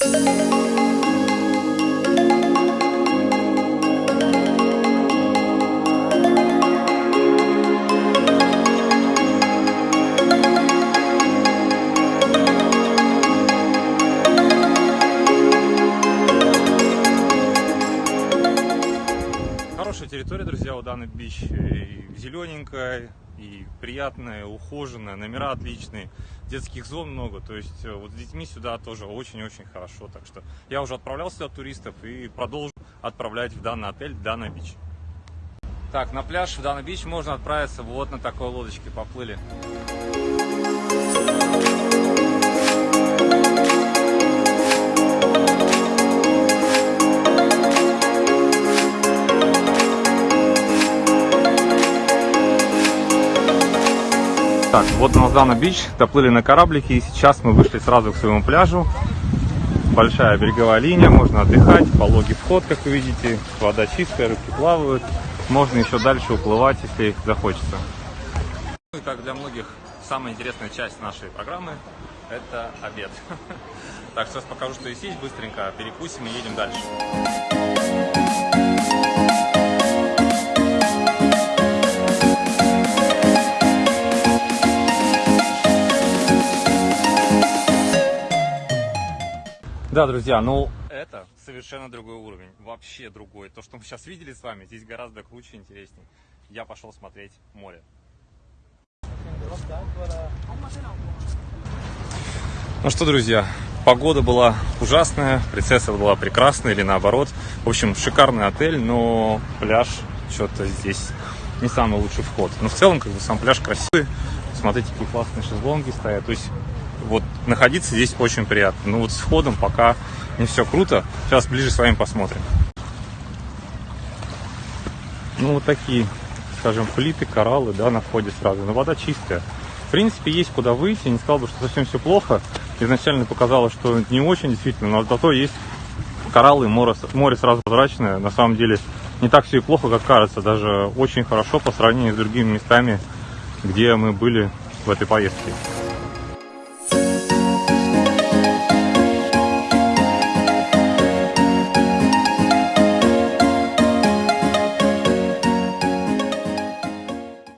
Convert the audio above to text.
Хорошая территория, друзья, у Даны Бич. Зелененькая, и приятная, ухоженная, номера отличные, детских зон много. То есть э, вот с детьми сюда тоже очень-очень хорошо. Так что я уже отправлял сюда туристов и продолжу отправлять в данный отель Дана Бич. Так, на пляж в Дана Бич можно отправиться вот на такой лодочке. Поплыли. Так, вот на Дана Бич, доплыли на кораблике, и сейчас мы вышли сразу к своему пляжу. Большая береговая линия, можно отдыхать, пологий вход, как вы видите, вода чистая, рыбки плавают. Можно еще дальше уплывать, если захочется. Ну и как для многих, самая интересная часть нашей программы – это обед. Так, сейчас покажу, что есть, быстренько перекусим и едем дальше. Да, друзья, ну это совершенно другой уровень, вообще другой. То, что мы сейчас видели с вами, здесь гораздо круче, интереснее. Я пошел смотреть море. Ну что, друзья, погода была ужасная, принцесса была прекрасная или наоборот. В общем, шикарный отель, но пляж что-то здесь не самый лучший вход. Но в целом, как бы, сам пляж красивый. Смотрите, какие классные шезлонги стоят. То есть вот находиться здесь очень приятно. Но вот с входом пока не все круто. Сейчас ближе с вами посмотрим. Ну, вот такие, скажем, плиты, кораллы, да, на входе сразу. Но вода чистая. В принципе, есть куда выйти. Не сказал бы, что совсем все плохо. Изначально показалось, что не очень действительно, но зато есть кораллы, море, море сразу прозрачное. На самом деле не так все и плохо, как кажется. Даже очень хорошо по сравнению с другими местами, где мы были в этой поездке.